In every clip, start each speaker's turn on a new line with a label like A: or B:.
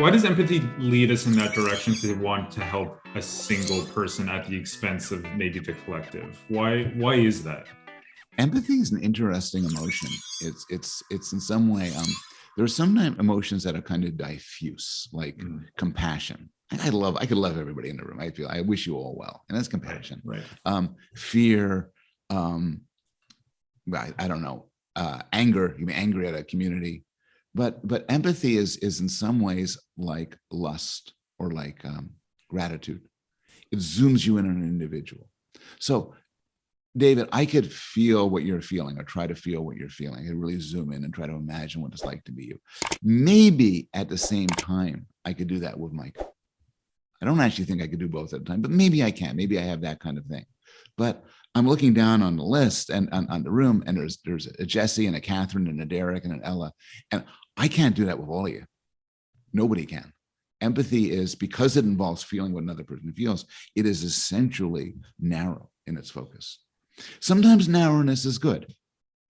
A: why does empathy lead us in that direction to want to help a single person at the expense of maybe the collective? Why why is that?
B: Empathy is an interesting emotion. It's it's it's in some way um there are sometimes emotions that are kind of diffuse, like mm. compassion. I love I could love everybody in the room. I feel I wish you all well, and that's compassion.
A: Right. right.
B: Um, fear, um, I, I don't know, uh, anger. You be angry at a community, but but empathy is is in some ways like lust or like um, gratitude. It zooms you in on an individual. So David, I could feel what you're feeling or try to feel what you're feeling. I really zoom in and try to imagine what it's like to be you. Maybe at the same time, I could do that with Mike. I don't actually think I could do both at a time, but maybe I can. Maybe I have that kind of thing. But I'm looking down on the list and on, on the room, and there's there's a Jesse and a Catherine and a Derek and an Ella, and I can't do that with all of you. Nobody can. Empathy is because it involves feeling what another person feels. It is essentially narrow in its focus. Sometimes narrowness is good.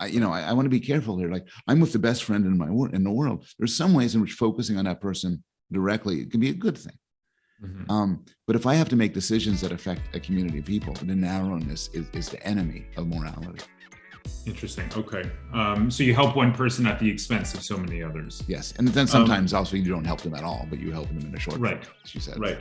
B: I, you know, I, I want to be careful here. Like I'm with the best friend in my in the world. There's some ways in which focusing on that person directly can be a good thing. Mm -hmm. um, but if I have to make decisions that affect a community of people, the narrowness is, is the enemy of morality.
A: Interesting. Okay. Um, so you help one person at the expense of so many others.
B: Yes. And then sometimes um, also you don't help them at all, but you help them in a short
A: right.
B: Term, as you said.
A: Right.